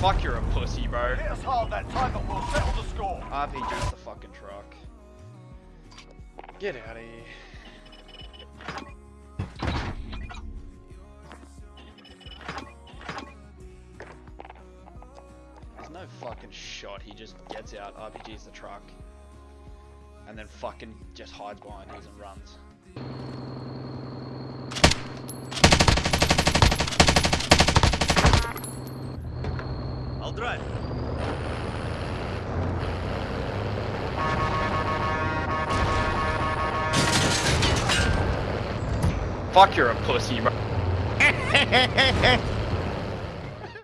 Fuck, you're a pussy, bro. It is hard that tiger will settle the score. RPG's the fucking truck. Get out of here. There's no fucking shot. He just gets out, RPG's the truck, and then fucking just hides behind his and runs. I'll drive. Fuck, you're a pussy, bro.